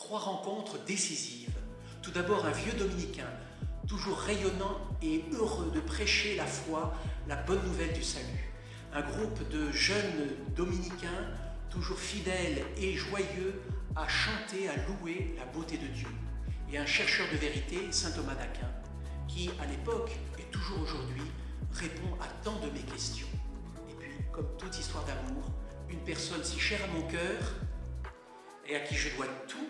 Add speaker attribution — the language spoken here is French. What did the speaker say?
Speaker 1: Trois rencontres décisives. Tout d'abord un vieux dominicain, toujours rayonnant et heureux de prêcher la foi, la bonne nouvelle du salut. Un groupe de jeunes dominicains, toujours fidèles et joyeux à chanter, à louer la beauté de Dieu. Et un chercheur de vérité, saint Thomas d'Aquin, qui à l'époque et toujours aujourd'hui répond à tant de mes questions. Et puis, comme toute histoire d'amour, une personne si chère à mon cœur et à qui je dois tout